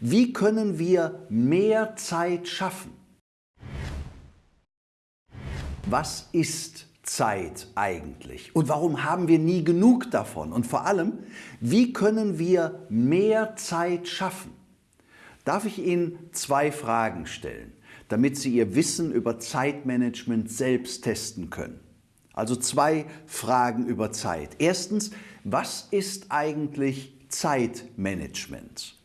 Wie können wir mehr Zeit schaffen? Was ist Zeit eigentlich? Und warum haben wir nie genug davon? Und vor allem, wie können wir mehr Zeit schaffen? Darf ich Ihnen zwei Fragen stellen, damit Sie Ihr Wissen über Zeitmanagement selbst testen können? Also zwei Fragen über Zeit. Erstens, was ist eigentlich Zeitmanagement?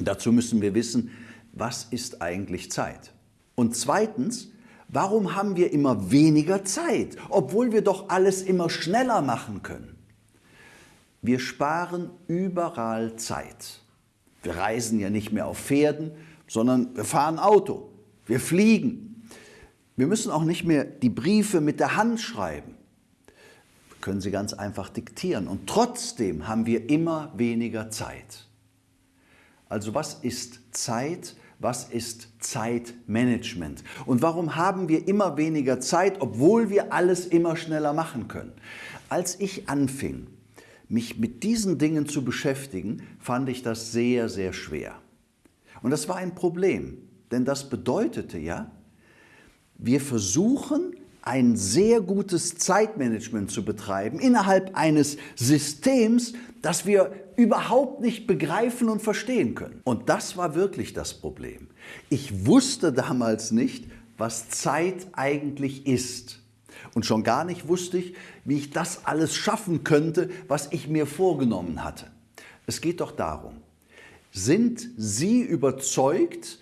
Dazu müssen wir wissen, was ist eigentlich Zeit? Und zweitens, warum haben wir immer weniger Zeit, obwohl wir doch alles immer schneller machen können? Wir sparen überall Zeit. Wir reisen ja nicht mehr auf Pferden, sondern wir fahren Auto, wir fliegen. Wir müssen auch nicht mehr die Briefe mit der Hand schreiben. Wir können sie ganz einfach diktieren und trotzdem haben wir immer weniger Zeit. Also was ist Zeit? Was ist Zeitmanagement? Und warum haben wir immer weniger Zeit, obwohl wir alles immer schneller machen können? Als ich anfing, mich mit diesen Dingen zu beschäftigen, fand ich das sehr, sehr schwer. Und das war ein Problem, denn das bedeutete ja, wir versuchen ein sehr gutes Zeitmanagement zu betreiben innerhalb eines Systems, das wir überhaupt nicht begreifen und verstehen können. Und das war wirklich das Problem. Ich wusste damals nicht, was Zeit eigentlich ist. Und schon gar nicht wusste ich, wie ich das alles schaffen könnte, was ich mir vorgenommen hatte. Es geht doch darum, sind Sie überzeugt,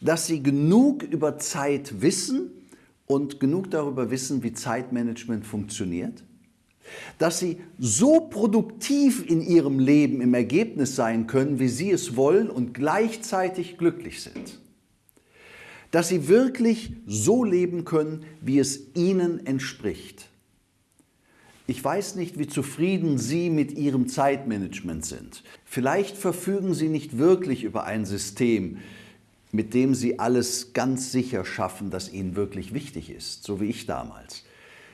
dass Sie genug über Zeit wissen und genug darüber wissen, wie Zeitmanagement funktioniert? Dass Sie so produktiv in Ihrem Leben im Ergebnis sein können, wie Sie es wollen und gleichzeitig glücklich sind? Dass Sie wirklich so leben können, wie es Ihnen entspricht? Ich weiß nicht, wie zufrieden Sie mit Ihrem Zeitmanagement sind. Vielleicht verfügen Sie nicht wirklich über ein System, mit dem Sie alles ganz sicher schaffen, das Ihnen wirklich wichtig ist, so wie ich damals.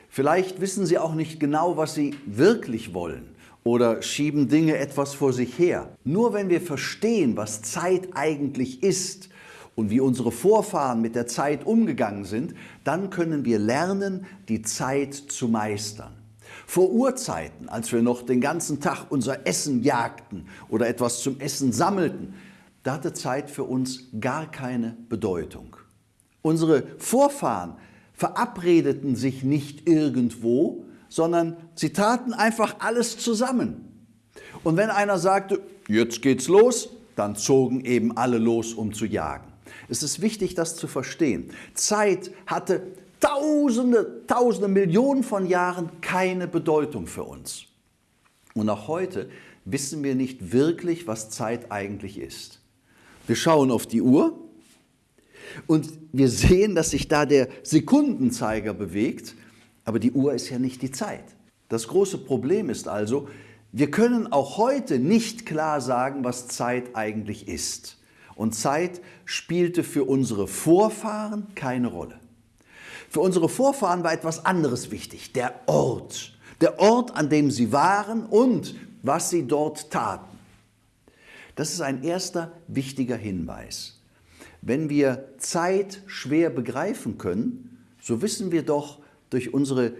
Vielleicht wissen Sie auch nicht genau, was Sie wirklich wollen oder schieben Dinge etwas vor sich her. Nur wenn wir verstehen, was Zeit eigentlich ist und wie unsere Vorfahren mit der Zeit umgegangen sind, dann können wir lernen, die Zeit zu meistern. Vor Urzeiten, als wir noch den ganzen Tag unser Essen jagten oder etwas zum Essen sammelten, da hatte Zeit für uns gar keine Bedeutung. Unsere Vorfahren verabredeten sich nicht irgendwo, sondern sie taten einfach alles zusammen. Und wenn einer sagte, jetzt geht's los, dann zogen eben alle los, um zu jagen. Es ist wichtig, das zu verstehen. Zeit hatte Tausende, Tausende, Millionen von Jahren keine Bedeutung für uns. Und auch heute wissen wir nicht wirklich, was Zeit eigentlich ist. Wir schauen auf die Uhr und wir sehen, dass sich da der Sekundenzeiger bewegt, aber die Uhr ist ja nicht die Zeit. Das große Problem ist also, wir können auch heute nicht klar sagen, was Zeit eigentlich ist. Und Zeit spielte für unsere Vorfahren keine Rolle. Für unsere Vorfahren war etwas anderes wichtig, der Ort. Der Ort, an dem sie waren und was sie dort taten. Das ist ein erster wichtiger Hinweis. Wenn wir Zeit schwer begreifen können, so wissen wir doch durch unsere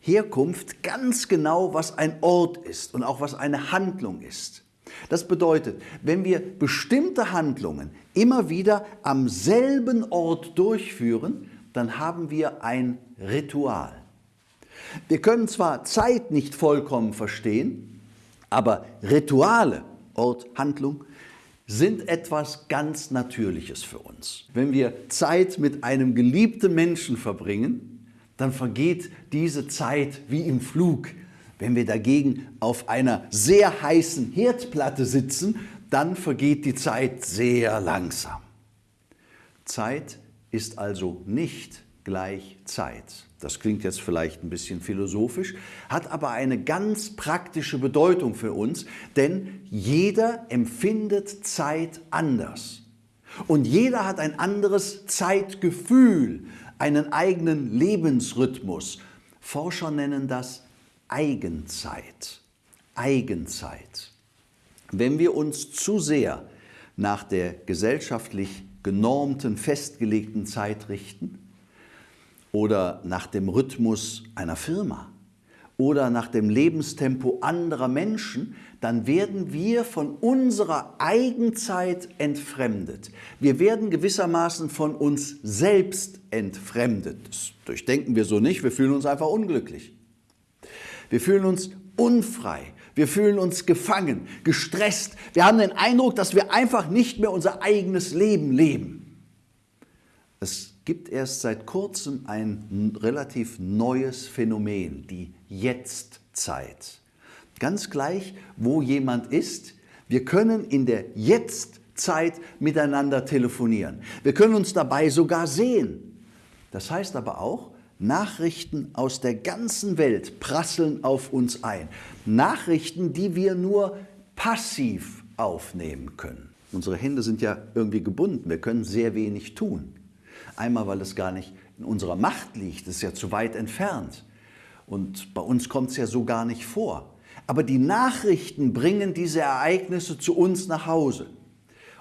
Herkunft ganz genau, was ein Ort ist und auch was eine Handlung ist. Das bedeutet, wenn wir bestimmte Handlungen immer wieder am selben Ort durchführen, dann haben wir ein Ritual. Wir können zwar Zeit nicht vollkommen verstehen, aber Rituale Ort, Handlung, sind etwas ganz Natürliches für uns. Wenn wir Zeit mit einem geliebten Menschen verbringen, dann vergeht diese Zeit wie im Flug. Wenn wir dagegen auf einer sehr heißen Herdplatte sitzen, dann vergeht die Zeit sehr langsam. Zeit ist also nicht gleich Zeit. Das klingt jetzt vielleicht ein bisschen philosophisch, hat aber eine ganz praktische Bedeutung für uns, denn jeder empfindet Zeit anders. Und jeder hat ein anderes Zeitgefühl, einen eigenen Lebensrhythmus. Forscher nennen das Eigenzeit. Eigenzeit. Wenn wir uns zu sehr nach der gesellschaftlich genormten, festgelegten Zeit richten oder nach dem Rhythmus einer Firma oder nach dem Lebenstempo anderer Menschen, dann werden wir von unserer Eigenzeit entfremdet. Wir werden gewissermaßen von uns selbst entfremdet. Das durchdenken wir so nicht, wir fühlen uns einfach unglücklich. Wir fühlen uns unfrei, wir fühlen uns gefangen, gestresst. Wir haben den Eindruck, dass wir einfach nicht mehr unser eigenes Leben leben. Gibt erst seit kurzem ein relativ neues Phänomen, die Jetztzeit. Ganz gleich, wo jemand ist, wir können in der Jetztzeit miteinander telefonieren. Wir können uns dabei sogar sehen. Das heißt aber auch, Nachrichten aus der ganzen Welt prasseln auf uns ein. Nachrichten, die wir nur passiv aufnehmen können. Unsere Hände sind ja irgendwie gebunden, wir können sehr wenig tun. Einmal, weil es gar nicht in unserer Macht liegt, es ist ja zu weit entfernt. Und bei uns kommt es ja so gar nicht vor. Aber die Nachrichten bringen diese Ereignisse zu uns nach Hause.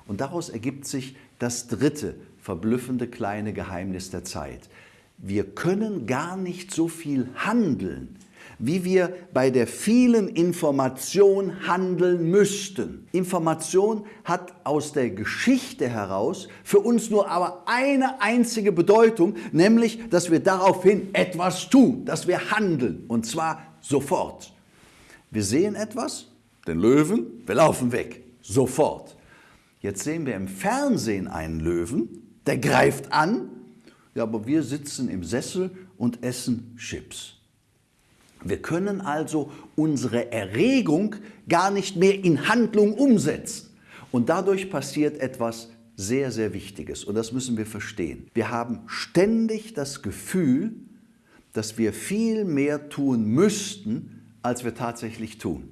Und daraus ergibt sich das dritte verblüffende kleine Geheimnis der Zeit wir können gar nicht so viel handeln, wie wir bei der vielen Information handeln müssten. Information hat aus der Geschichte heraus für uns nur aber eine einzige Bedeutung, nämlich, dass wir daraufhin etwas tun, dass wir handeln, und zwar sofort. Wir sehen etwas, den Löwen, wir laufen weg, sofort. Jetzt sehen wir im Fernsehen einen Löwen, der greift an ja, aber wir sitzen im Sessel und essen Chips. Wir können also unsere Erregung gar nicht mehr in Handlung umsetzen. Und dadurch passiert etwas sehr, sehr Wichtiges und das müssen wir verstehen. Wir haben ständig das Gefühl, dass wir viel mehr tun müssten, als wir tatsächlich tun.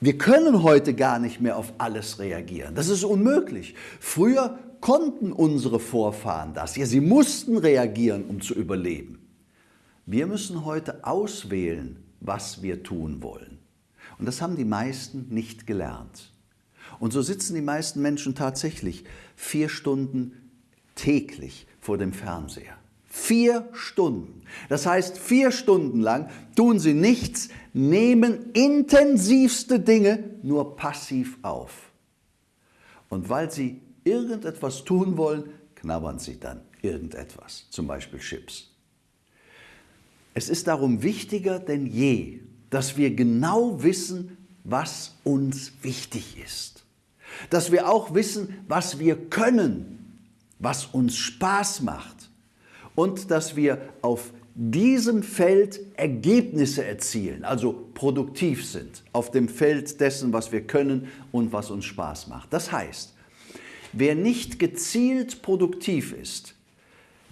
Wir können heute gar nicht mehr auf alles reagieren. Das ist unmöglich. Früher konnten unsere Vorfahren das? Ja, sie mussten reagieren, um zu überleben. Wir müssen heute auswählen, was wir tun wollen. Und das haben die meisten nicht gelernt. Und so sitzen die meisten Menschen tatsächlich vier Stunden täglich vor dem Fernseher. Vier Stunden. Das heißt, vier Stunden lang tun sie nichts, nehmen intensivste Dinge nur passiv auf. Und weil sie irgendetwas tun wollen, knabbern sie dann irgendetwas, zum Beispiel Chips. Es ist darum wichtiger denn je, dass wir genau wissen, was uns wichtig ist. Dass wir auch wissen, was wir können, was uns Spaß macht und dass wir auf diesem Feld Ergebnisse erzielen, also produktiv sind, auf dem Feld dessen, was wir können und was uns Spaß macht. Das heißt, Wer nicht gezielt produktiv ist,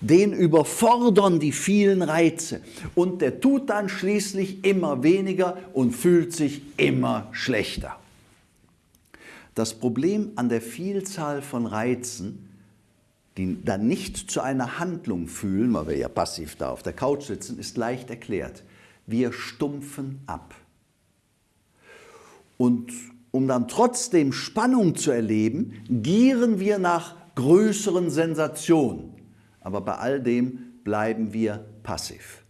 den überfordern die vielen Reize und der tut dann schließlich immer weniger und fühlt sich immer schlechter. Das Problem an der Vielzahl von Reizen, die dann nicht zu einer Handlung fühlen, weil wir ja passiv da auf der Couch sitzen, ist leicht erklärt. Wir stumpfen ab. Und um dann trotzdem Spannung zu erleben, gieren wir nach größeren Sensationen. Aber bei all dem bleiben wir passiv.